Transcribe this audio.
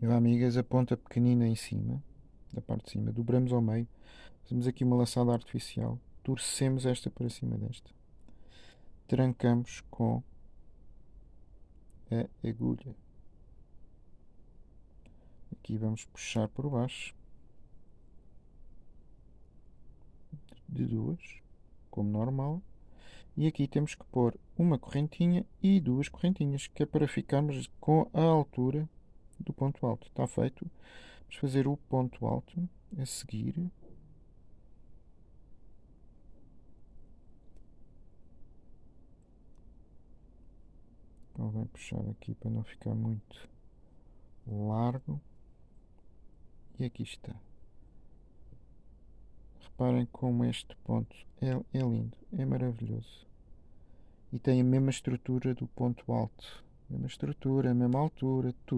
Eu, amigas, a ponta pequenina em cima, da parte de cima, dobramos ao meio, fazemos aqui uma laçada artificial, torcemos esta para cima desta, trancamos com a agulha. Aqui vamos puxar por baixo de duas, como normal. E aqui temos que pôr uma correntinha e duas correntinhas, que é para ficarmos com a altura do ponto alto. Está feito. Vamos fazer o ponto alto a seguir. Convém puxar aqui para não ficar muito largo. E aqui está. Reparem como este ponto é, é lindo, é maravilhoso. E tem a mesma estrutura do ponto alto. Mesma estrutura, mesma altura, tudo.